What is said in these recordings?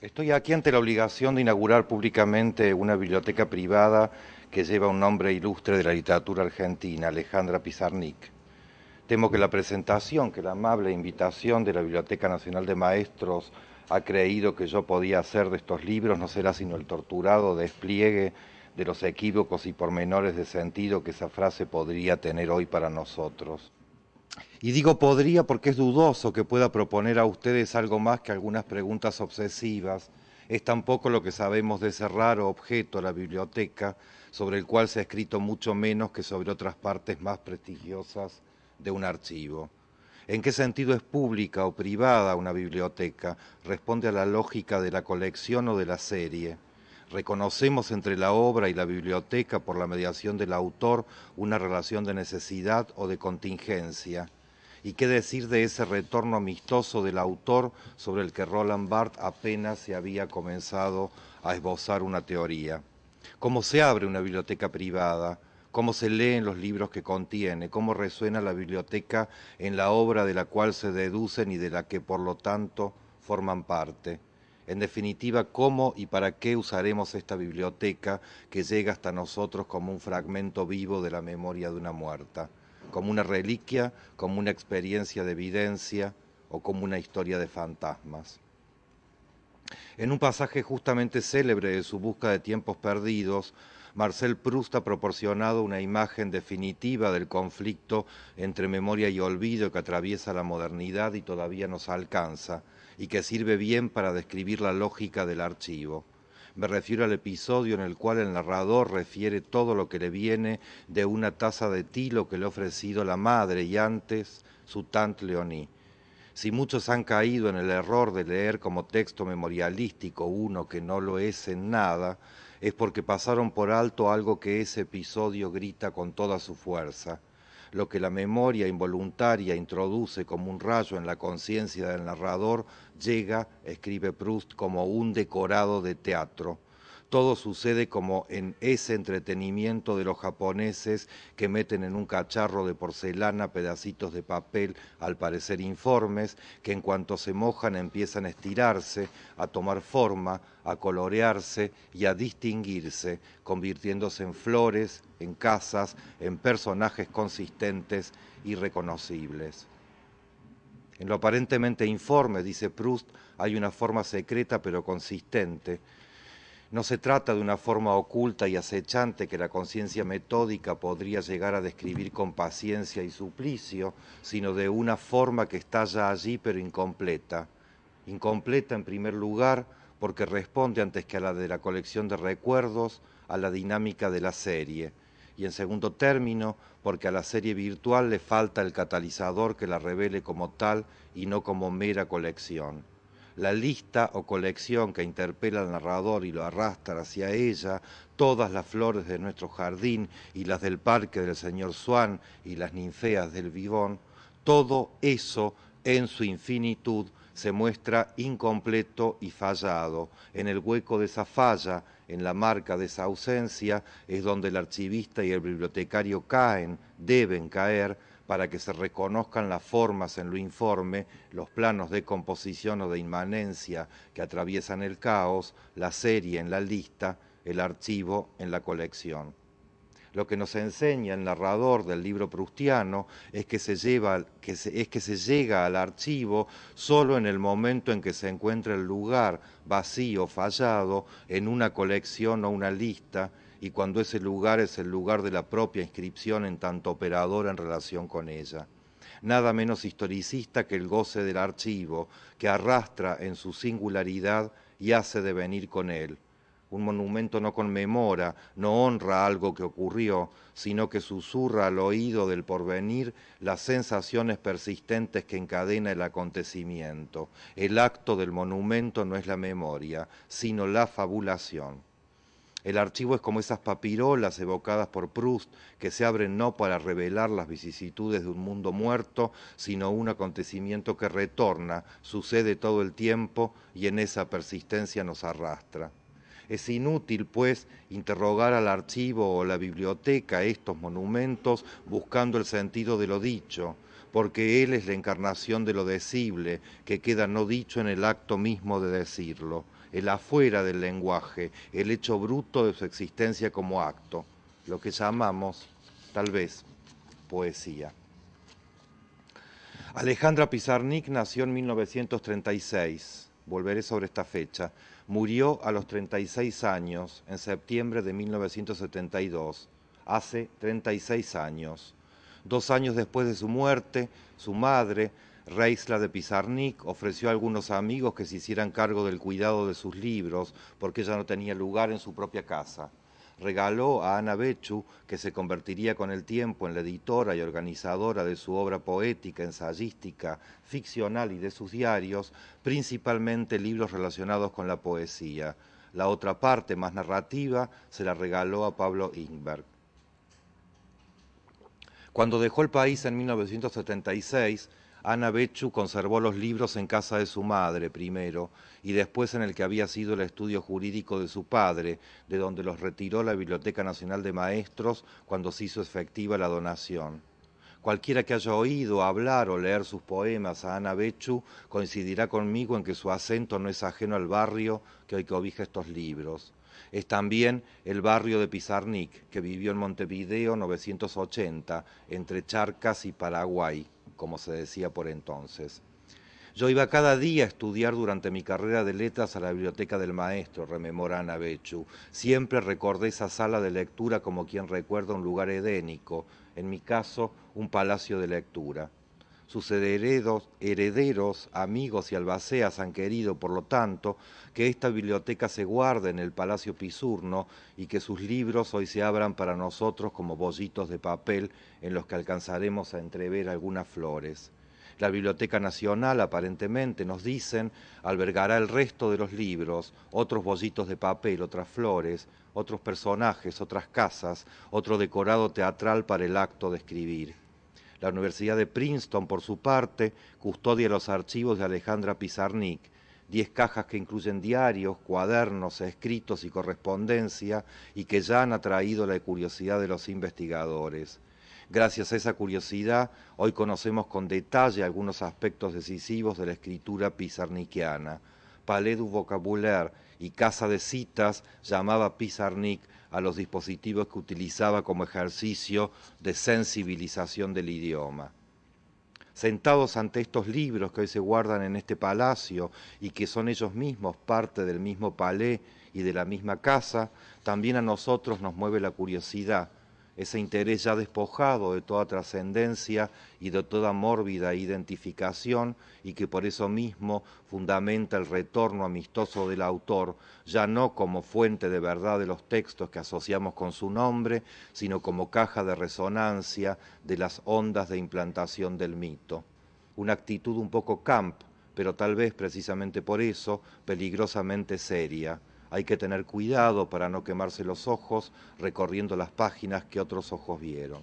Estoy aquí ante la obligación de inaugurar públicamente una biblioteca privada que lleva un nombre ilustre de la literatura argentina, Alejandra Pizarnik. Temo que la presentación, que la amable invitación de la Biblioteca Nacional de Maestros ha creído que yo podía hacer de estos libros no será sino el torturado despliegue de los equívocos y pormenores de sentido que esa frase podría tener hoy para nosotros. Y digo podría porque es dudoso que pueda proponer a ustedes algo más que algunas preguntas obsesivas. Es tampoco lo que sabemos de ese raro objeto, la biblioteca, sobre el cual se ha escrito mucho menos que sobre otras partes más prestigiosas de un archivo. ¿En qué sentido es pública o privada una biblioteca? Responde a la lógica de la colección o de la serie. Reconocemos entre la obra y la biblioteca, por la mediación del autor, una relación de necesidad o de contingencia. ¿Y qué decir de ese retorno amistoso del autor sobre el que Roland Barthes apenas se había comenzado a esbozar una teoría? ¿Cómo se abre una biblioteca privada? ¿Cómo se leen los libros que contiene? ¿Cómo resuena la biblioteca en la obra de la cual se deducen y de la que por lo tanto forman parte? En definitiva, cómo y para qué usaremos esta biblioteca que llega hasta nosotros como un fragmento vivo de la memoria de una muerta, como una reliquia, como una experiencia de evidencia o como una historia de fantasmas. En un pasaje justamente célebre de su busca de tiempos perdidos, Marcel Proust ha proporcionado una imagen definitiva del conflicto entre memoria y olvido que atraviesa la modernidad y todavía nos alcanza, y que sirve bien para describir la lógica del archivo. Me refiero al episodio en el cual el narrador refiere todo lo que le viene de una taza de tilo que le ha ofrecido la madre y antes su tante Leonie. Si muchos han caído en el error de leer como texto memorialístico uno que no lo es en nada, es porque pasaron por alto algo que ese episodio grita con toda su fuerza lo que la memoria involuntaria introduce como un rayo en la conciencia del narrador, llega, escribe Proust, como un decorado de teatro. Todo sucede como en ese entretenimiento de los japoneses que meten en un cacharro de porcelana pedacitos de papel, al parecer informes, que en cuanto se mojan empiezan a estirarse, a tomar forma, a colorearse y a distinguirse, convirtiéndose en flores, en casas, en personajes consistentes y reconocibles. En lo aparentemente informe, dice Proust, hay una forma secreta pero consistente, no se trata de una forma oculta y acechante que la conciencia metódica podría llegar a describir con paciencia y suplicio, sino de una forma que está ya allí pero incompleta. Incompleta en primer lugar porque responde antes que a la de la colección de recuerdos, a la dinámica de la serie. Y en segundo término, porque a la serie virtual le falta el catalizador que la revele como tal y no como mera colección la lista o colección que interpela al narrador y lo arrastra hacia ella, todas las flores de nuestro jardín y las del parque del señor Swan y las ninfeas del Vivón, todo eso en su infinitud se muestra incompleto y fallado. En el hueco de esa falla, en la marca de esa ausencia, es donde el archivista y el bibliotecario caen, deben caer, para que se reconozcan las formas en lo informe, los planos de composición o de inmanencia que atraviesan el caos, la serie en la lista, el archivo en la colección. Lo que nos enseña el narrador del libro prustiano es que se, es que se llega al archivo solo en el momento en que se encuentra el lugar vacío, fallado, en una colección o una lista, y cuando ese lugar es el lugar de la propia inscripción en tanto operadora en relación con ella. Nada menos historicista que el goce del archivo, que arrastra en su singularidad y hace devenir con él. Un monumento no conmemora, no honra algo que ocurrió, sino que susurra al oído del porvenir las sensaciones persistentes que encadena el acontecimiento. El acto del monumento no es la memoria, sino la fabulación. El archivo es como esas papirolas evocadas por Proust que se abren no para revelar las vicisitudes de un mundo muerto, sino un acontecimiento que retorna, sucede todo el tiempo y en esa persistencia nos arrastra. Es inútil, pues, interrogar al archivo o la biblioteca estos monumentos buscando el sentido de lo dicho, porque Él es la encarnación de lo decible, que queda no dicho en el acto mismo de decirlo el afuera del lenguaje, el hecho bruto de su existencia como acto, lo que llamamos, tal vez, poesía. Alejandra Pizarnik nació en 1936, volveré sobre esta fecha, murió a los 36 años, en septiembre de 1972, hace 36 años. Dos años después de su muerte, su madre, Reisla de Pizarnik, ofreció a algunos amigos que se hicieran cargo del cuidado de sus libros, porque ella no tenía lugar en su propia casa regaló a Ana Bechu, que se convertiría con el tiempo en la editora y organizadora de su obra poética, ensayística, ficcional y de sus diarios, principalmente libros relacionados con la poesía. La otra parte, más narrativa, se la regaló a Pablo Ingberg. Cuando dejó el país en 1976, Ana Bechu conservó los libros en casa de su madre primero y después en el que había sido el estudio jurídico de su padre, de donde los retiró la Biblioteca Nacional de Maestros cuando se hizo efectiva la donación. Cualquiera que haya oído hablar o leer sus poemas a Ana Bechu coincidirá conmigo en que su acento no es ajeno al barrio que hoy cobija estos libros. Es también el barrio de Pizarnik, que vivió en Montevideo 980, entre Charcas y Paraguay como se decía por entonces. Yo iba cada día a estudiar durante mi carrera de letras a la biblioteca del maestro, rememora Ana Bechu. Siempre recordé esa sala de lectura como quien recuerda un lugar edénico, en mi caso, un palacio de lectura. Sus herederos, herederos, amigos y albaceas han querido, por lo tanto, que esta biblioteca se guarde en el Palacio Pisurno y que sus libros hoy se abran para nosotros como bollitos de papel en los que alcanzaremos a entrever algunas flores. La Biblioteca Nacional, aparentemente, nos dicen, albergará el resto de los libros, otros bollitos de papel, otras flores, otros personajes, otras casas, otro decorado teatral para el acto de escribir. La Universidad de Princeton, por su parte, custodia los archivos de Alejandra Pizarnik, diez cajas que incluyen diarios, cuadernos, escritos y correspondencia y que ya han atraído la curiosidad de los investigadores. Gracias a esa curiosidad, hoy conocemos con detalle algunos aspectos decisivos de la escritura pizarnikiana. Palais du Vocabulaire y Casa de Citas llamaba Pizarnik a los dispositivos que utilizaba como ejercicio de sensibilización del idioma. Sentados ante estos libros que hoy se guardan en este palacio y que son ellos mismos parte del mismo palais y de la misma casa, también a nosotros nos mueve la curiosidad ese interés ya despojado de toda trascendencia y de toda mórbida identificación y que por eso mismo fundamenta el retorno amistoso del autor, ya no como fuente de verdad de los textos que asociamos con su nombre, sino como caja de resonancia de las ondas de implantación del mito. Una actitud un poco camp, pero tal vez precisamente por eso peligrosamente seria hay que tener cuidado para no quemarse los ojos recorriendo las páginas que otros ojos vieron.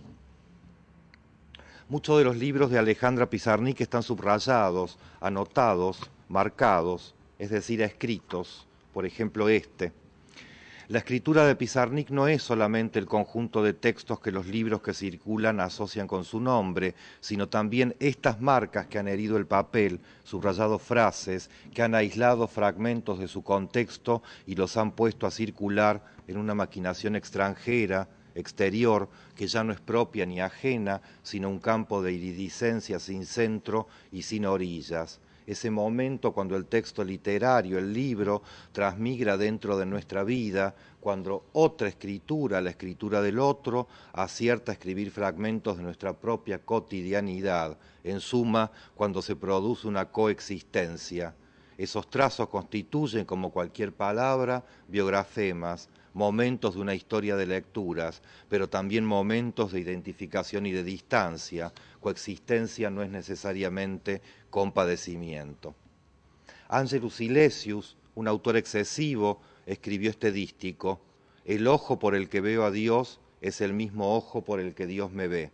Muchos de los libros de Alejandra Pizarnik están subrayados, anotados, marcados, es decir, escritos, por ejemplo este. La escritura de Pizarnik no es solamente el conjunto de textos que los libros que circulan asocian con su nombre, sino también estas marcas que han herido el papel, subrayado frases, que han aislado fragmentos de su contexto y los han puesto a circular en una maquinación extranjera, exterior, que ya no es propia ni ajena, sino un campo de iridiscencia sin centro y sin orillas ese momento cuando el texto literario, el libro, transmigra dentro de nuestra vida, cuando otra escritura, la escritura del otro, acierta a escribir fragmentos de nuestra propia cotidianidad, en suma, cuando se produce una coexistencia. Esos trazos constituyen, como cualquier palabra, biografemas, momentos de una historia de lecturas, pero también momentos de identificación y de distancia. Coexistencia no es necesariamente compadecimiento. Angelus Silesius, un autor excesivo, escribió este dístico, el ojo por el que veo a Dios es el mismo ojo por el que Dios me ve.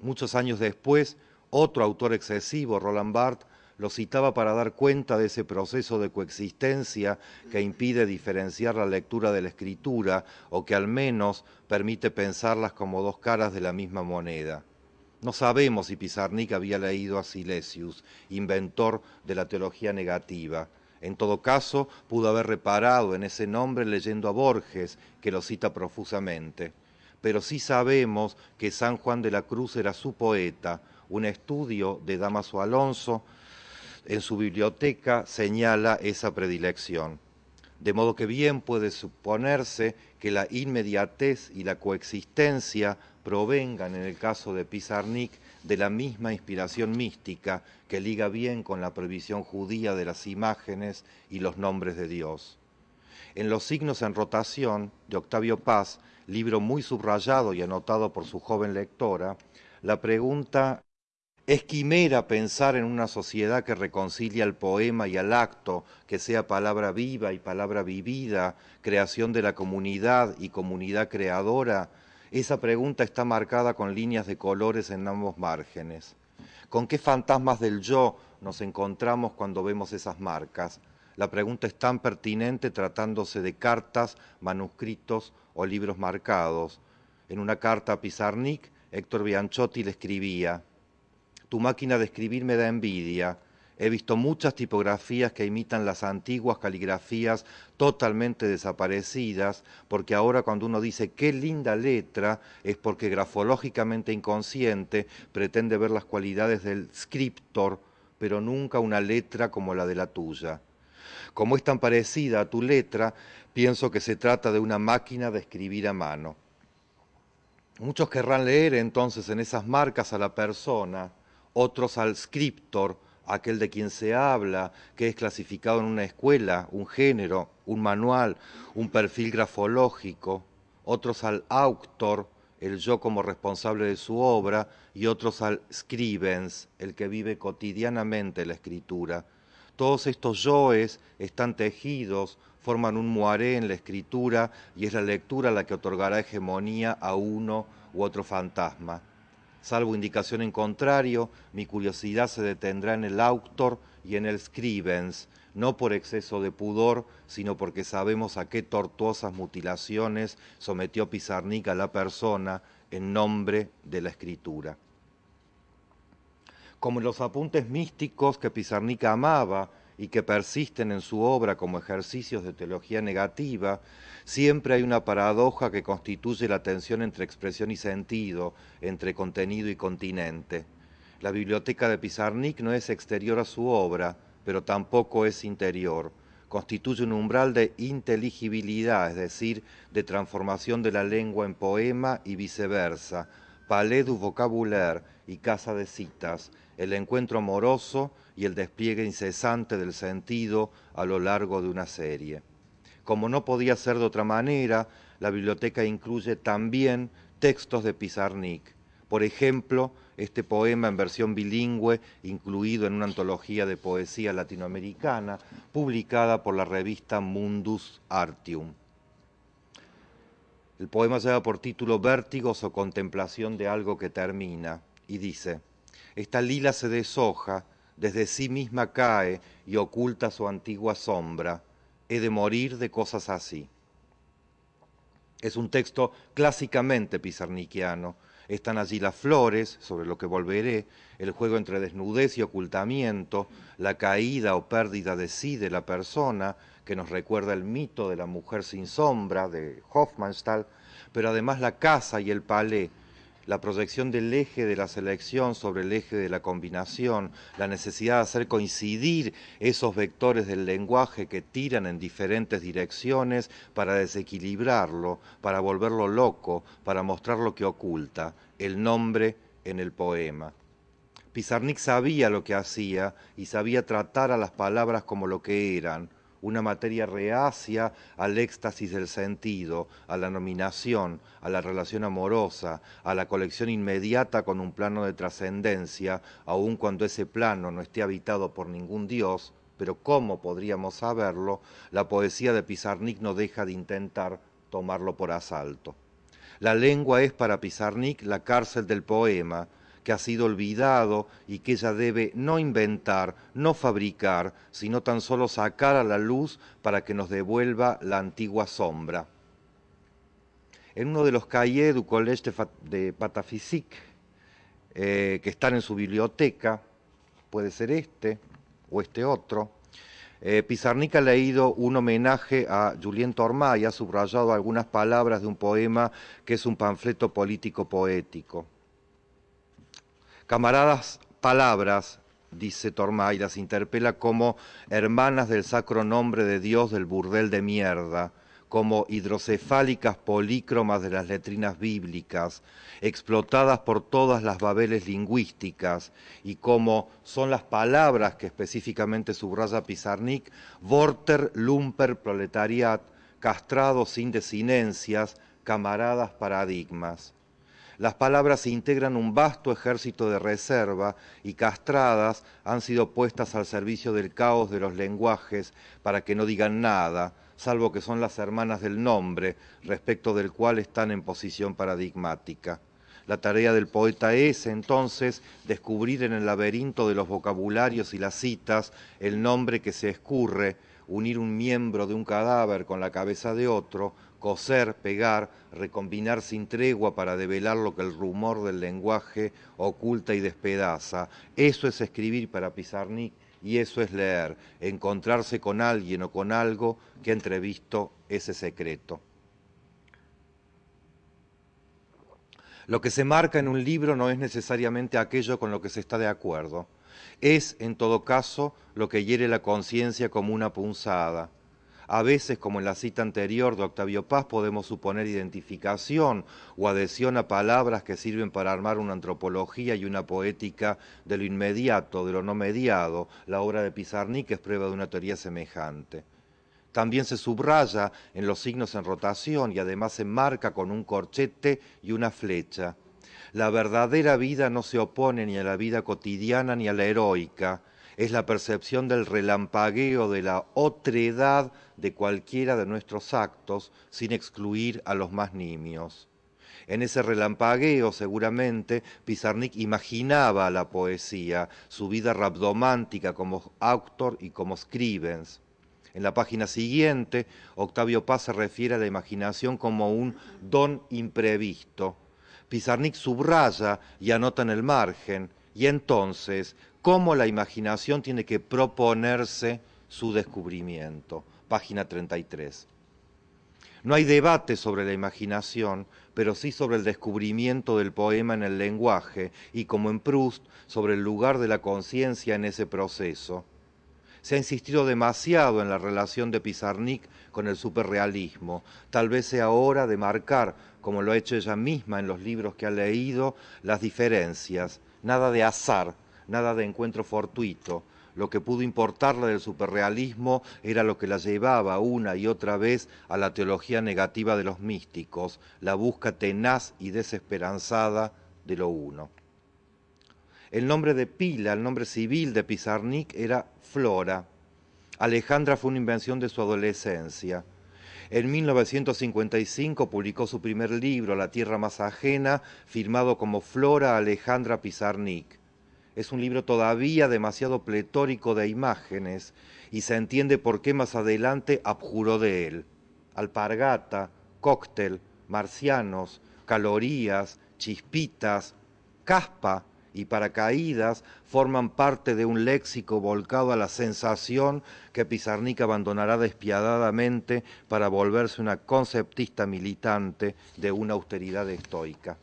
Muchos años después, otro autor excesivo, Roland Barthes, lo citaba para dar cuenta de ese proceso de coexistencia que impide diferenciar la lectura de la escritura o que al menos permite pensarlas como dos caras de la misma moneda. No sabemos si Pizarnik había leído a Silesius, inventor de la teología negativa. En todo caso, pudo haber reparado en ese nombre leyendo a Borges, que lo cita profusamente. Pero sí sabemos que San Juan de la Cruz era su poeta. Un estudio de Damaso Alonso en su biblioteca señala esa predilección. De modo que bien puede suponerse que la inmediatez y la coexistencia provengan, en el caso de Pizarnik, de la misma inspiración mística que liga bien con la previsión judía de las imágenes y los nombres de Dios. En Los signos en rotación de Octavio Paz, libro muy subrayado y anotado por su joven lectora, la pregunta es quimera pensar en una sociedad que reconcilia el poema y el acto, que sea palabra viva y palabra vivida, creación de la comunidad y comunidad creadora. Esa pregunta está marcada con líneas de colores en ambos márgenes. ¿Con qué fantasmas del yo nos encontramos cuando vemos esas marcas? La pregunta es tan pertinente tratándose de cartas, manuscritos o libros marcados. En una carta a Pizarnik, Héctor Bianchotti le escribía, tu máquina de escribir me da envidia. He visto muchas tipografías que imitan las antiguas caligrafías totalmente desaparecidas, porque ahora cuando uno dice qué linda letra es porque grafológicamente inconsciente pretende ver las cualidades del scriptor, pero nunca una letra como la de la tuya. Como es tan parecida a tu letra, pienso que se trata de una máquina de escribir a mano. Muchos querrán leer entonces en esas marcas a la persona, otros al scriptor, aquel de quien se habla, que es clasificado en una escuela, un género, un manual, un perfil grafológico, otros al autor, el yo como responsable de su obra, y otros al scribens, el que vive cotidianamente la escritura. Todos estos yoes están tejidos, forman un moaré en la escritura y es la lectura la que otorgará hegemonía a uno u otro fantasma. Salvo indicación en contrario, mi curiosidad se detendrá en el autor y en el scribens, no por exceso de pudor, sino porque sabemos a qué tortuosas mutilaciones sometió Pizarnik a la persona en nombre de la escritura. Como en los apuntes místicos que Pizarnik amaba y que persisten en su obra como ejercicios de teología negativa, siempre hay una paradoja que constituye la tensión entre expresión y sentido, entre contenido y continente. La biblioteca de Pizarnik no es exterior a su obra, pero tampoco es interior. Constituye un umbral de inteligibilidad, es decir, de transformación de la lengua en poema y viceversa, palais du vocabulaire y casa de citas, el encuentro amoroso y el despliegue incesante del sentido a lo largo de una serie. Como no podía ser de otra manera, la biblioteca incluye también textos de Pizarnik. Por ejemplo, este poema en versión bilingüe, incluido en una antología de poesía latinoamericana, publicada por la revista Mundus Artium. El poema lleva por título Vértigos o contemplación de algo que termina, y dice, esta lila se deshoja, desde sí misma cae y oculta su antigua sombra. He de morir de cosas así. Es un texto clásicamente pizarniquiano. Están allí las flores, sobre lo que volveré, el juego entre desnudez y ocultamiento, la caída o pérdida de sí de la persona, que nos recuerda el mito de la mujer sin sombra de Hofmannsthal, pero además la casa y el palais, la proyección del eje de la selección sobre el eje de la combinación, la necesidad de hacer coincidir esos vectores del lenguaje que tiran en diferentes direcciones para desequilibrarlo, para volverlo loco, para mostrar lo que oculta, el nombre en el poema. Pizarnik sabía lo que hacía y sabía tratar a las palabras como lo que eran, una materia reacia al éxtasis del sentido, a la nominación, a la relación amorosa, a la colección inmediata con un plano de trascendencia, aun cuando ese plano no esté habitado por ningún dios, pero ¿cómo podríamos saberlo? La poesía de Pizarnik no deja de intentar tomarlo por asalto. La lengua es para Pizarnik la cárcel del poema, que ha sido olvidado y que ella debe no inventar, no fabricar, sino tan solo sacar a la luz para que nos devuelva la antigua sombra. En uno de los cahiers du Collège de Pataphysique, eh, que están en su biblioteca, puede ser este o este otro, Eh, Pizarnik ha leído un homenaje a Julien Torma y ha subrayado algunas palabras de un poema que es un panfleto político poético. Camaradas, palabras, dice Torma y las interpela como hermanas del sacro nombre de Dios del burdel de mierda, como hidrocefálicas polícromas de las letrinas bíblicas, explotadas por todas las babeles lingüísticas, y como son las palabras que específicamente subraya Pizarnik, Vorter, Lumper, Proletariat, castrados sin desinencias, camaradas paradigmas. Las palabras integran un vasto ejército de reserva y castradas han sido puestas al servicio del caos de los lenguajes para que no digan nada, salvo que son las hermanas del nombre, respecto del cual están en posición paradigmática. La tarea del poeta es, entonces, descubrir en el laberinto de los vocabularios y las citas el nombre que se escurre, unir un miembro de un cadáver con la cabeza de otro, coser, pegar, recombinar sin tregua para develar lo que el rumor del lenguaje oculta y despedaza. Eso es escribir para Pizarnik y eso es leer, encontrarse con alguien o con algo que ha entrevisto ese secreto. Lo que se marca en un libro no es necesariamente aquello con lo que se está de acuerdo. Es, en todo caso, lo que hiere la conciencia como una punzada, a veces, como en la cita anterior de Octavio Paz, podemos suponer identificación o adhesión a palabras que sirven para armar una antropología y una poética de lo inmediato, de lo no mediado. La obra de Pizarnik es prueba de una teoría semejante. También se subraya en los signos en rotación y además se marca con un corchete y una flecha. La verdadera vida no se opone ni a la vida cotidiana ni a la heroica es la percepción del relampagueo de la otredad de cualquiera de nuestros actos sin excluir a los más nimios. En ese relampagueo, seguramente, Pizarnik imaginaba la poesía, su vida rabdomántica como autor y como scribens. En la página siguiente, Octavio Paz se refiere a la imaginación como un don imprevisto. Pizarnik subraya y anota en el margen, y entonces, cómo la imaginación tiene que proponerse su descubrimiento. Página 33. No hay debate sobre la imaginación, pero sí sobre el descubrimiento del poema en el lenguaje y, como en Proust, sobre el lugar de la conciencia en ese proceso. Se ha insistido demasiado en la relación de Pizarnik con el superrealismo. Tal vez sea hora de marcar, como lo ha hecho ella misma en los libros que ha leído, las diferencias. Nada de azar, nada de encuentro fortuito. Lo que pudo importarle del superrealismo era lo que la llevaba una y otra vez a la teología negativa de los místicos, la busca tenaz y desesperanzada de lo uno. El nombre de pila, el nombre civil de Pizarnik era Flora. Alejandra fue una invención de su adolescencia. En 1955 publicó su primer libro, La Tierra Más Ajena, firmado como Flora Alejandra Pizarnik. Es un libro todavía demasiado pletórico de imágenes y se entiende por qué más adelante abjuró de él. Alpargata, cóctel, marcianos, calorías, chispitas, caspa y paracaídas forman parte de un léxico volcado a la sensación que Pizarnik abandonará despiadadamente para volverse una conceptista militante de una austeridad estoica.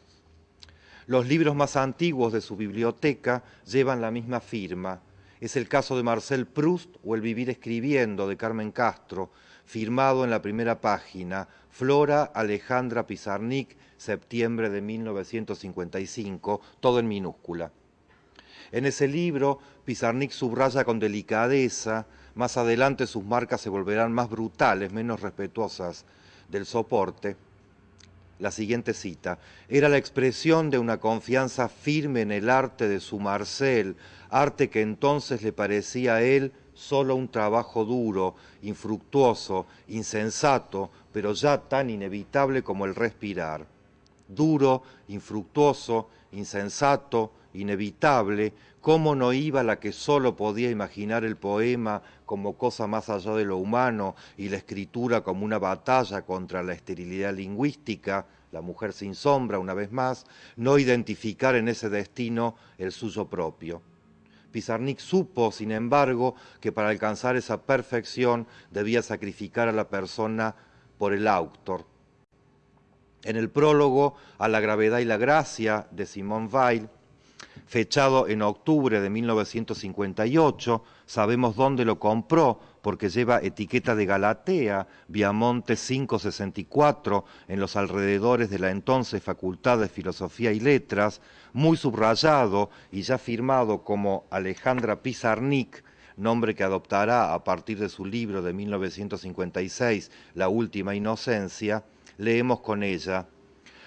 Los libros más antiguos de su biblioteca llevan la misma firma. Es el caso de Marcel Proust o El vivir escribiendo de Carmen Castro, firmado en la primera página, Flora Alejandra Pizarnik, septiembre de 1955, todo en minúscula. En ese libro, Pizarnik subraya con delicadeza, más adelante sus marcas se volverán más brutales, menos respetuosas del soporte, la siguiente cita, era la expresión de una confianza firme en el arte de su Marcel, arte que entonces le parecía a él solo un trabajo duro, infructuoso, insensato, pero ya tan inevitable como el respirar. Duro, infructuoso, insensato, inevitable, ¿cómo no iba la que solo podía imaginar el poema como cosa más allá de lo humano y la escritura como una batalla contra la esterilidad lingüística, la mujer sin sombra, una vez más, no identificar en ese destino el suyo propio? Pizarnik supo, sin embargo, que para alcanzar esa perfección debía sacrificar a la persona por el autor. En el prólogo a La gravedad y la gracia de Simone Weil, fechado en octubre de 1958, sabemos dónde lo compró porque lleva etiqueta de Galatea, Viamonte 564, en los alrededores de la entonces Facultad de Filosofía y Letras, muy subrayado y ya firmado como Alejandra Pizarnik, nombre que adoptará a partir de su libro de 1956, La Última Inocencia, leemos con ella,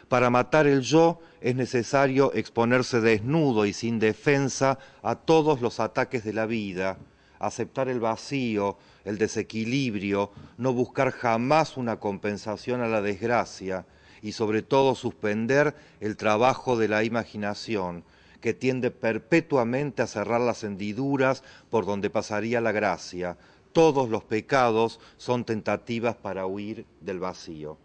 para matar el yo es necesario exponerse desnudo y sin defensa a todos los ataques de la vida, aceptar el vacío, el desequilibrio, no buscar jamás una compensación a la desgracia y sobre todo suspender el trabajo de la imaginación, que tiende perpetuamente a cerrar las hendiduras por donde pasaría la gracia. Todos los pecados son tentativas para huir del vacío.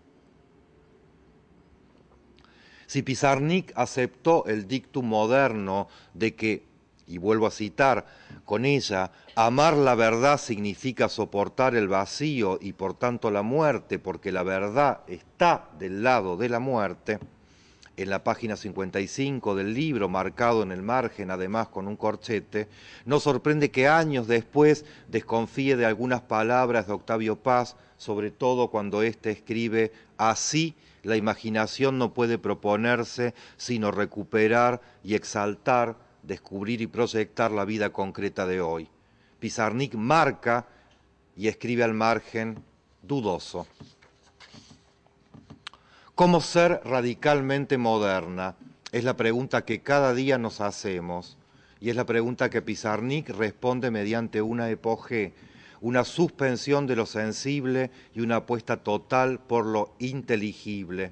Si Pizarnik aceptó el dictum moderno de que y vuelvo a citar, con ella, amar la verdad significa soportar el vacío y por tanto la muerte, porque la verdad está del lado de la muerte, en la página 55 del libro, marcado en el margen además con un corchete, no sorprende que años después desconfíe de algunas palabras de Octavio Paz, sobre todo cuando éste escribe así la imaginación no puede proponerse sino recuperar y exaltar descubrir y proyectar la vida concreta de hoy. Pizarnik marca y escribe al margen dudoso. ¿Cómo ser radicalmente moderna? Es la pregunta que cada día nos hacemos y es la pregunta que Pizarnik responde mediante una epoge, una suspensión de lo sensible y una apuesta total por lo inteligible,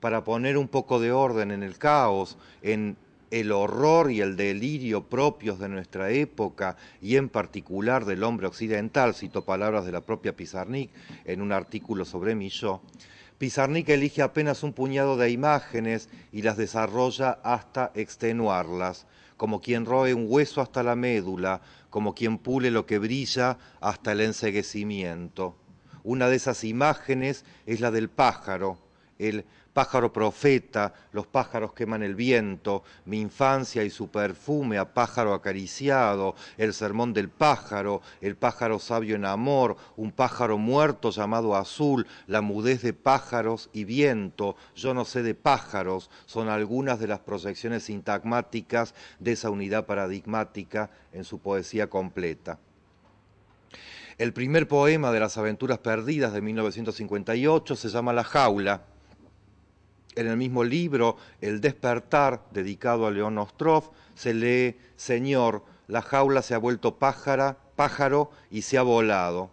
para poner un poco de orden en el caos, en el horror y el delirio propios de nuestra época y en particular del hombre occidental, cito palabras de la propia Pizarnik en un artículo sobre Millot, Pizarnik elige apenas un puñado de imágenes y las desarrolla hasta extenuarlas, como quien roe un hueso hasta la médula, como quien pule lo que brilla hasta el enseguecimiento. Una de esas imágenes es la del pájaro, el pájaro profeta, los pájaros queman el viento, mi infancia y su perfume a pájaro acariciado, el sermón del pájaro, el pájaro sabio en amor, un pájaro muerto llamado azul, la mudez de pájaros y viento, yo no sé de pájaros, son algunas de las proyecciones sintagmáticas de esa unidad paradigmática en su poesía completa. El primer poema de las aventuras perdidas de 1958 se llama La jaula en el mismo libro, El despertar, dedicado a León Ostrov, se lee, Señor, la jaula se ha vuelto pájara, pájaro y se ha volado.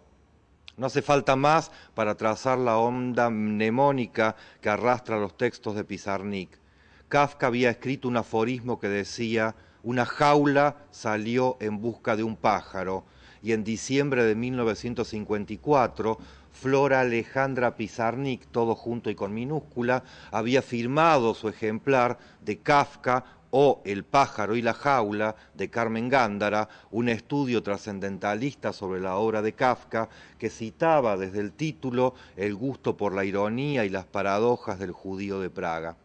No hace falta más para trazar la onda mnemónica que arrastra los textos de Pizarnik. Kafka había escrito un aforismo que decía, una jaula salió en busca de un pájaro, y en diciembre de 1954 Flora Alejandra Pizarnik, todo junto y con minúscula, había firmado su ejemplar de Kafka o El pájaro y la jaula de Carmen Gándara, un estudio trascendentalista sobre la obra de Kafka que citaba desde el título el gusto por la ironía y las paradojas del judío de Praga.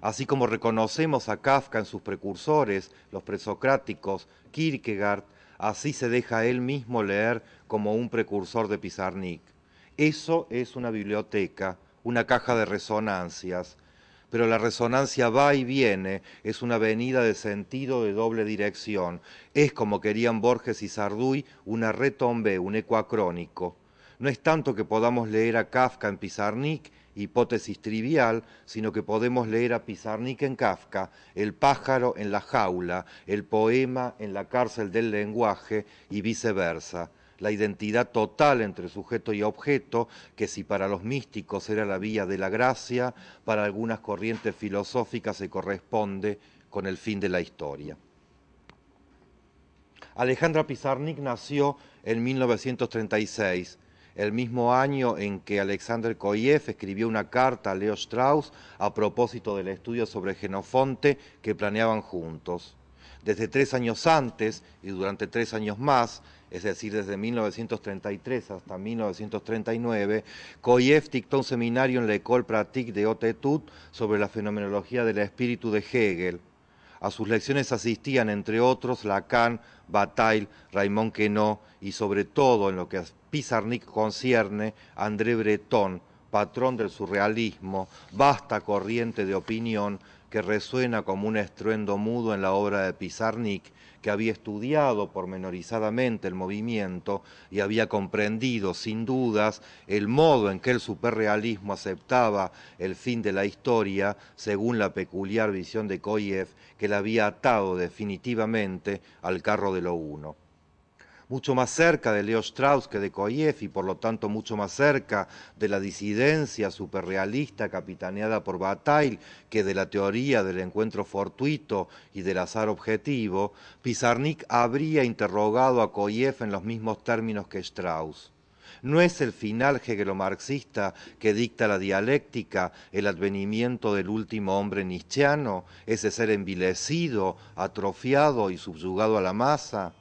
Así como reconocemos a Kafka en sus precursores, los presocráticos, Kierkegaard, así se deja él mismo leer como un precursor de Pizarnik. Eso es una biblioteca, una caja de resonancias, pero la resonancia va y viene, es una venida de sentido de doble dirección, es como querían Borges y Sarduy, una retombe, un eco acrónico. No es tanto que podamos leer a Kafka en Pizarnik, hipótesis trivial, sino que podemos leer a Pizarnik en Kafka, el pájaro en la jaula, el poema en la cárcel del lenguaje y viceversa la identidad total entre sujeto y objeto, que si para los místicos era la vía de la gracia, para algunas corrientes filosóficas se corresponde con el fin de la historia. Alejandra Pizarnik nació en 1936, el mismo año en que Alexander Koyev escribió una carta a Leo Strauss a propósito del estudio sobre Genofonte que planeaban juntos. Desde tres años antes y durante tres años más, es decir, desde 1933 hasta 1939, Koyev dictó un seminario en la École Pratique de Haute sobre la fenomenología del espíritu de Hegel. A sus lecciones asistían, entre otros, Lacan, Bataille, Raymond Queneau y, sobre todo, en lo que a Pizarnik concierne, André Breton, patrón del surrealismo, vasta corriente de opinión que resuena como un estruendo mudo en la obra de Pizarnik, que había estudiado pormenorizadamente el movimiento y había comprendido sin dudas el modo en que el superrealismo aceptaba el fin de la historia según la peculiar visión de Koyev que la había atado definitivamente al carro de lo uno mucho más cerca de Leo Strauss que de Koyev y por lo tanto mucho más cerca de la disidencia superrealista capitaneada por Bataille que de la teoría del encuentro fortuito y del azar objetivo, Pizarnik habría interrogado a Koyev en los mismos términos que Strauss. ¿No es el final hegelomarxista que dicta la dialéctica el advenimiento del último hombre nietzscheano, ese ser envilecido, atrofiado y subyugado a la masa?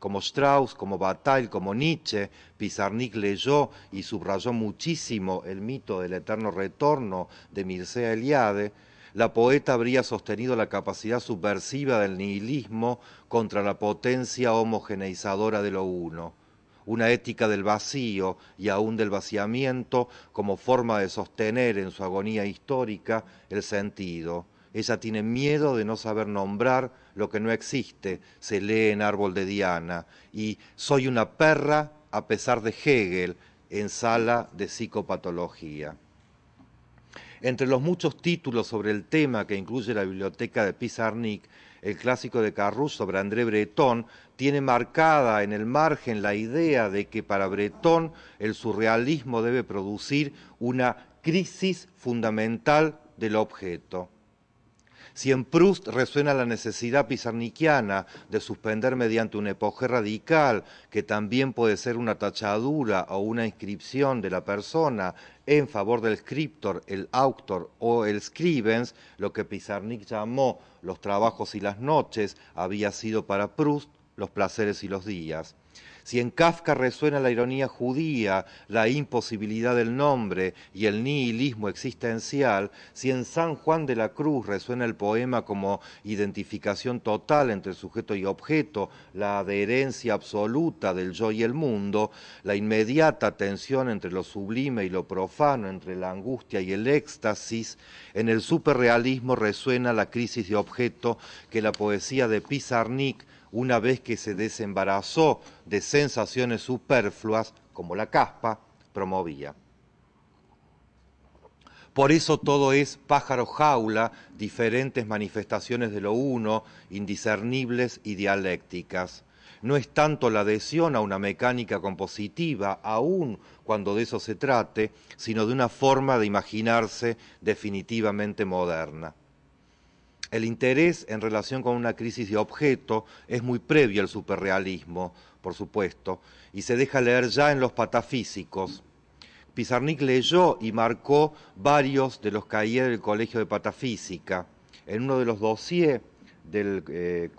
Como Strauss, como Bataille, como Nietzsche, Pizarnik leyó y subrayó muchísimo el mito del eterno retorno de Mircea Eliade, la poeta habría sostenido la capacidad subversiva del nihilismo contra la potencia homogeneizadora de lo uno, una ética del vacío y aún del vaciamiento como forma de sostener en su agonía histórica el sentido ella tiene miedo de no saber nombrar lo que no existe, se lee en Árbol de Diana. Y soy una perra a pesar de Hegel en sala de psicopatología. Entre los muchos títulos sobre el tema que incluye la biblioteca de Pizarnik, el clásico de Carrus sobre André Breton tiene marcada en el margen la idea de que para Breton el surrealismo debe producir una crisis fundamental del objeto. Si en Proust resuena la necesidad pizarniquiana de suspender mediante un epoge radical, que también puede ser una tachadura o una inscripción de la persona en favor del scriptor, el autor o el scribens, lo que Pizarnik llamó los trabajos y las noches, había sido para Proust los placeres y los días. Si en Kafka resuena la ironía judía, la imposibilidad del nombre y el nihilismo existencial, si en San Juan de la Cruz resuena el poema como identificación total entre sujeto y objeto, la adherencia absoluta del yo y el mundo, la inmediata tensión entre lo sublime y lo profano, entre la angustia y el éxtasis, en el superrealismo resuena la crisis de objeto que la poesía de Pizarnik una vez que se desembarazó de sensaciones superfluas, como la caspa, promovía. Por eso todo es pájaro jaula, diferentes manifestaciones de lo uno, indiscernibles y dialécticas. No es tanto la adhesión a una mecánica compositiva, aun cuando de eso se trate, sino de una forma de imaginarse definitivamente moderna. El interés en relación con una crisis de objeto es muy previo al superrealismo, por supuesto, y se deja leer ya en los patafísicos. Pizarnik leyó y marcó varios de los cahiers del Colegio de Patafísica. En uno de los dossiers del eh,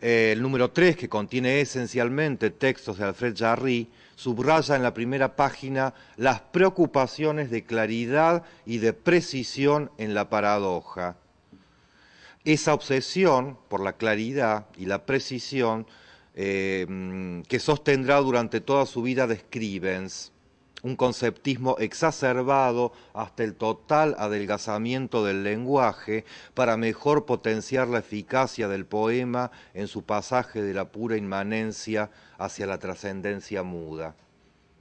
eh, el número 3, que contiene esencialmente textos de Alfred Jarry, subraya en la primera página las preocupaciones de claridad y de precisión en la paradoja. Esa obsesión por la claridad y la precisión eh, que sostendrá durante toda su vida de Scrivens, un conceptismo exacerbado hasta el total adelgazamiento del lenguaje para mejor potenciar la eficacia del poema en su pasaje de la pura inmanencia hacia la trascendencia muda.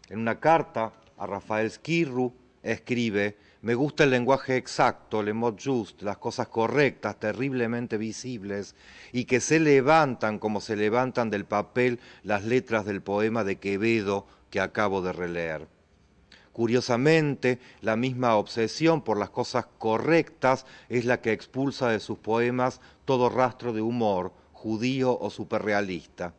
En una carta a Rafael Skirru escribe, me gusta el lenguaje exacto, le mot just, las cosas correctas, terriblemente visibles, y que se levantan como se levantan del papel las letras del poema de Quevedo que acabo de releer. Curiosamente, la misma obsesión por las cosas correctas es la que expulsa de sus poemas todo rastro de humor, judío o superrealista.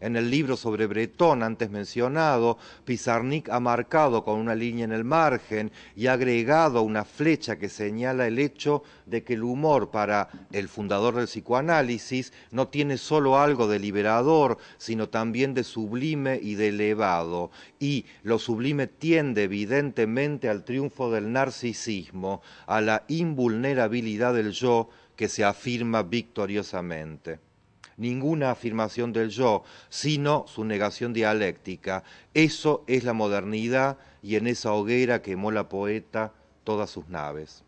En el libro sobre Bretón, antes mencionado, Pizarnik ha marcado con una línea en el margen y ha agregado una flecha que señala el hecho de que el humor para el fundador del psicoanálisis no tiene solo algo de liberador, sino también de sublime y de elevado. Y lo sublime tiende evidentemente al triunfo del narcisismo, a la invulnerabilidad del yo que se afirma victoriosamente. Ninguna afirmación del yo, sino su negación dialéctica. Eso es la modernidad y en esa hoguera quemó la poeta todas sus naves.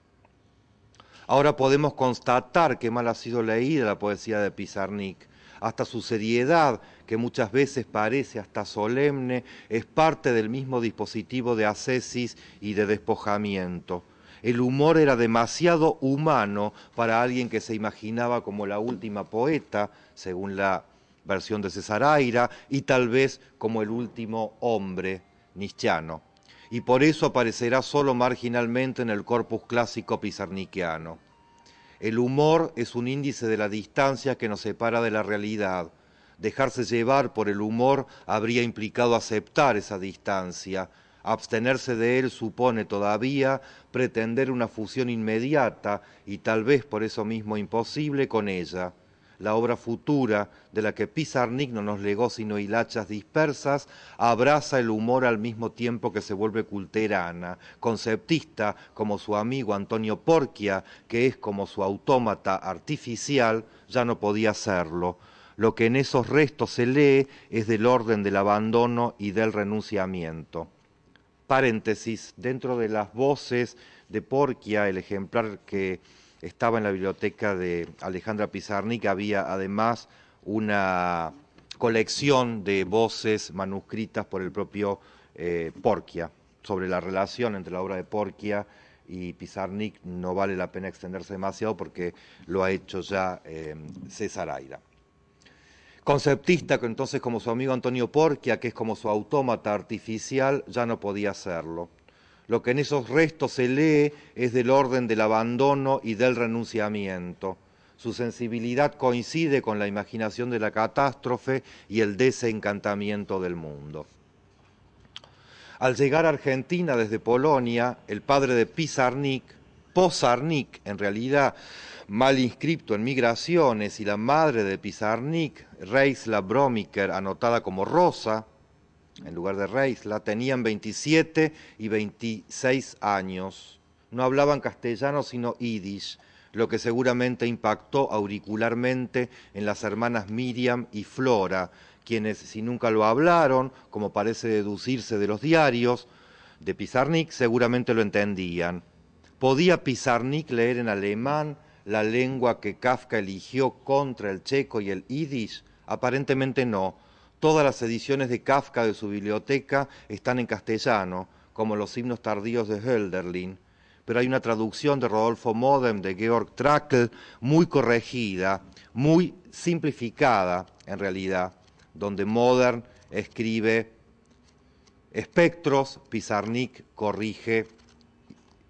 Ahora podemos constatar que mal ha sido leída la poesía de Pizarnik. Hasta su seriedad, que muchas veces parece hasta solemne, es parte del mismo dispositivo de ascesis y de despojamiento. El humor era demasiado humano para alguien que se imaginaba como la última poeta, según la versión de César Aira, y tal vez como el último hombre nistiano. Y por eso aparecerá solo marginalmente en el corpus clásico pizarniquiano. El humor es un índice de la distancia que nos separa de la realidad. Dejarse llevar por el humor habría implicado aceptar esa distancia, Abstenerse de él supone todavía pretender una fusión inmediata y tal vez por eso mismo imposible con ella. La obra futura, de la que Pizarnik no nos legó sino hilachas dispersas, abraza el humor al mismo tiempo que se vuelve culterana, conceptista como su amigo Antonio Porquia, que es como su autómata artificial, ya no podía serlo. Lo que en esos restos se lee es del orden del abandono y del renunciamiento paréntesis, dentro de las voces de Porquia, el ejemplar que estaba en la biblioteca de Alejandra Pizarnik, había además una colección de voces manuscritas por el propio eh, Porquia sobre la relación entre la obra de Porquia y Pizarnik no vale la pena extenderse demasiado porque lo ha hecho ya eh, César Aira. Conceptista, que entonces como su amigo Antonio Porquia, que es como su autómata artificial, ya no podía hacerlo. Lo que en esos restos se lee es del orden del abandono y del renunciamiento. Su sensibilidad coincide con la imaginación de la catástrofe y el desencantamiento del mundo. Al llegar a Argentina desde Polonia, el padre de Pizarnik, Posarnik en realidad, mal inscripto en migraciones, y la madre de Pizarnik, Reisla Bromiker, anotada como Rosa, en lugar de Reisla, tenían 27 y 26 años. No hablaban castellano sino yiddish, lo que seguramente impactó auricularmente en las hermanas Miriam y Flora, quienes, si nunca lo hablaron, como parece deducirse de los diarios, de Pizarnik seguramente lo entendían. ¿Podía Pizarnik leer en alemán la lengua que Kafka eligió contra el checo y el yiddish? Aparentemente no. Todas las ediciones de Kafka de su biblioteca están en castellano, como los himnos tardíos de Hölderlin. Pero hay una traducción de Rodolfo Modem de Georg Trakl muy corregida, muy simplificada en realidad, donde Modern escribe espectros, Pizarnik corrige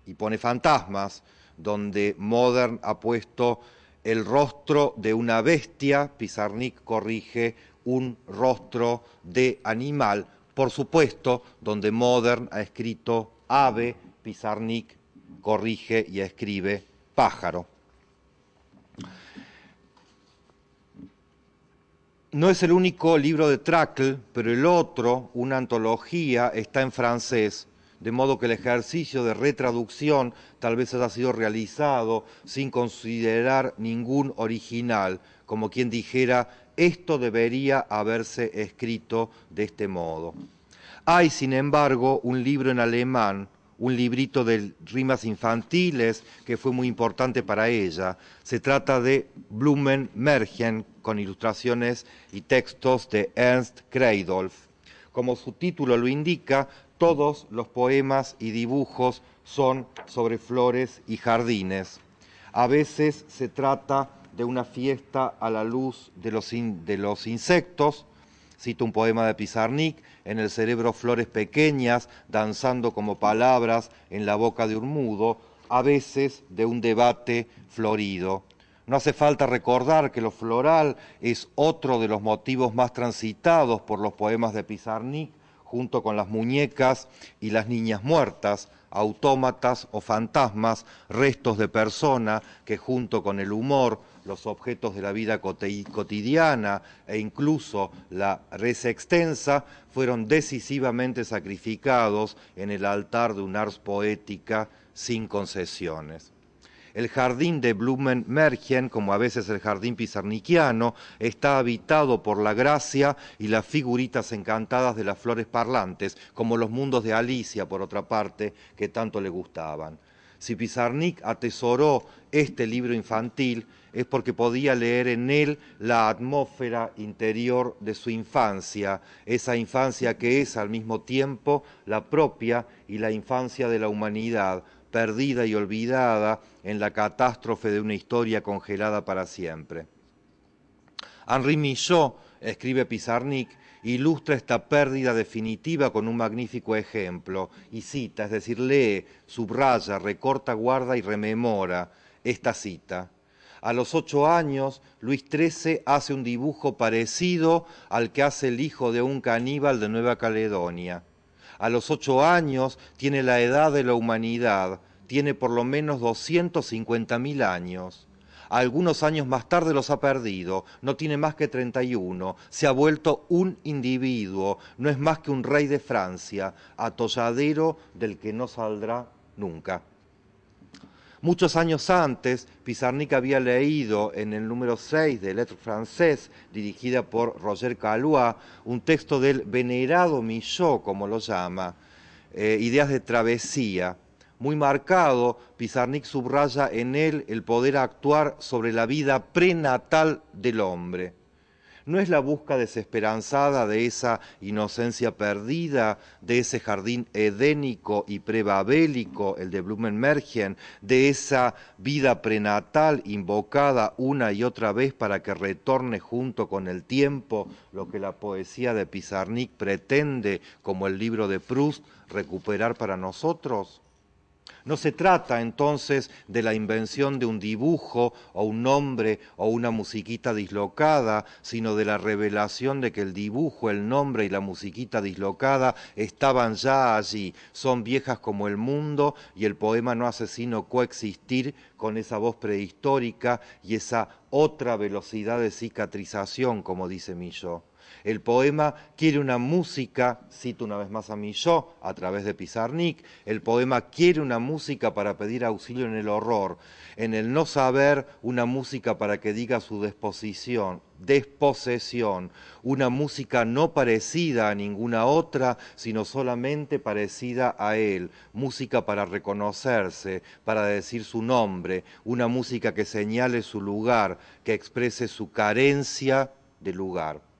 y pone fantasmas, donde Modern ha puesto el rostro de una bestia, Pizarnik corrige un rostro de animal, por supuesto, donde Modern ha escrito ave, Pizarnik corrige y escribe pájaro. No es el único libro de Trackle, pero el otro, una antología, está en francés de modo que el ejercicio de retraducción tal vez haya sido realizado sin considerar ningún original, como quien dijera, esto debería haberse escrito de este modo. Hay, sin embargo, un libro en alemán, un librito de rimas infantiles que fue muy importante para ella. Se trata de Blumenmärchen, con ilustraciones y textos de Ernst Kreidolf. Como su título lo indica, todos los poemas y dibujos son sobre flores y jardines. A veces se trata de una fiesta a la luz de los, de los insectos. Cito un poema de Pizarnik, en el cerebro flores pequeñas, danzando como palabras en la boca de un mudo, a veces de un debate florido. No hace falta recordar que lo floral es otro de los motivos más transitados por los poemas de Pizarnik, junto con las muñecas y las niñas muertas, autómatas o fantasmas, restos de persona que junto con el humor, los objetos de la vida cotidiana e incluso la res extensa fueron decisivamente sacrificados en el altar de un ars poética sin concesiones. El jardín de Blumenmergen, como a veces el jardín pizarniquiano, está habitado por la gracia y las figuritas encantadas de las flores parlantes, como los mundos de Alicia, por otra parte, que tanto le gustaban. Si Pizarnik atesoró este libro infantil, es porque podía leer en él la atmósfera interior de su infancia, esa infancia que es al mismo tiempo la propia y la infancia de la humanidad, perdida y olvidada en la catástrofe de una historia congelada para siempre. Henri Michaud, escribe Pizarnik, ilustra esta pérdida definitiva con un magnífico ejemplo y cita, es decir, lee, subraya, recorta, guarda y rememora esta cita. A los ocho años, Luis XIII hace un dibujo parecido al que hace el hijo de un caníbal de Nueva Caledonia a los ocho años tiene la edad de la humanidad, tiene por lo menos 250.000 años. Algunos años más tarde los ha perdido, no tiene más que 31, se ha vuelto un individuo, no es más que un rey de Francia, atolladero del que no saldrá nunca. Muchos años antes, Pizarnik había leído en el número 6 de Lettre Française, dirigida por Roger Calois, un texto del venerado Millot, como lo llama, eh, Ideas de Travesía. Muy marcado, Pizarnik subraya en él el poder actuar sobre la vida prenatal del hombre no es la busca desesperanzada de esa inocencia perdida, de ese jardín edénico y prebabélico, el de Blumenmergen, de esa vida prenatal invocada una y otra vez para que retorne junto con el tiempo lo que la poesía de Pizarnik pretende, como el libro de Proust, recuperar para nosotros? No se trata entonces de la invención de un dibujo o un nombre o una musiquita dislocada, sino de la revelación de que el dibujo, el nombre y la musiquita dislocada estaban ya allí, son viejas como el mundo y el poema no hace sino coexistir con esa voz prehistórica y esa otra velocidad de cicatrización, como dice Millo. El poema quiere una música, cito una vez más a yo, a través de Pizarnik, el poema quiere una música para pedir auxilio en el horror, en el no saber una música para que diga su disposición, desposesión, una música no parecida a ninguna otra, sino solamente parecida a él, música para reconocerse, para decir su nombre, una música que señale su lugar, que exprese su carencia de lugar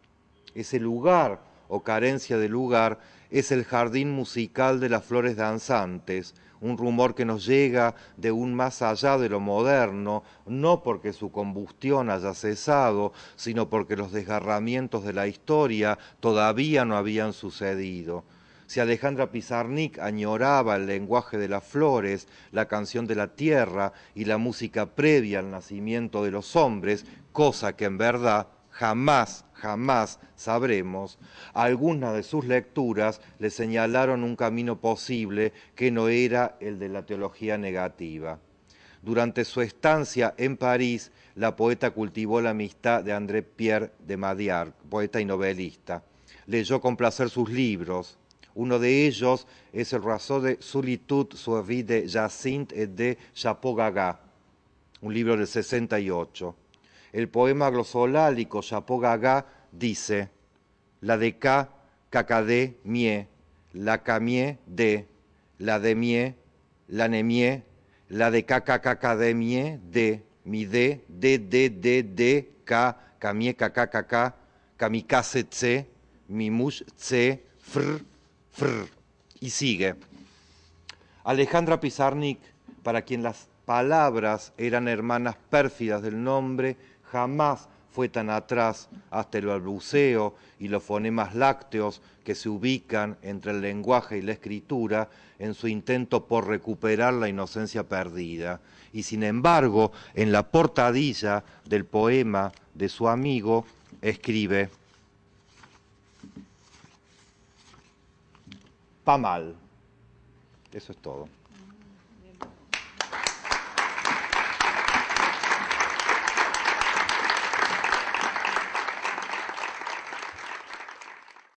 ese lugar o carencia de lugar es el jardín musical de las flores danzantes, un rumor que nos llega de un más allá de lo moderno, no porque su combustión haya cesado, sino porque los desgarramientos de la historia todavía no habían sucedido. Si Alejandra Pizarnik añoraba el lenguaje de las flores, la canción de la tierra y la música previa al nacimiento de los hombres, cosa que en verdad jamás, jamás sabremos, algunas de sus lecturas le señalaron un camino posible que no era el de la teología negativa. Durante su estancia en París, la poeta cultivó la amistad de André Pierre de Madiar, poeta y novelista. Leyó con placer sus libros. Uno de ellos es el Raso de Solitude sur vie de Jacinthe et de Chapeau Gaga, un libro del 68 el poema glosolálico Chapeau Gaga dice, la de K, cacadé, mie, la camie, de, la de mie, la nemie, la de de mie, de, mi de, de, de, de, de, ka, camie, caca, kamikaze, tse, mimush, tse, fr, fr. Y sigue. Alejandra Pizarnik, para quien las palabras eran hermanas pérfidas del nombre, jamás fue tan atrás hasta el balbuceo y los fonemas lácteos que se ubican entre el lenguaje y la escritura en su intento por recuperar la inocencia perdida. Y sin embargo, en la portadilla del poema de su amigo, escribe, pa mal. Eso es todo.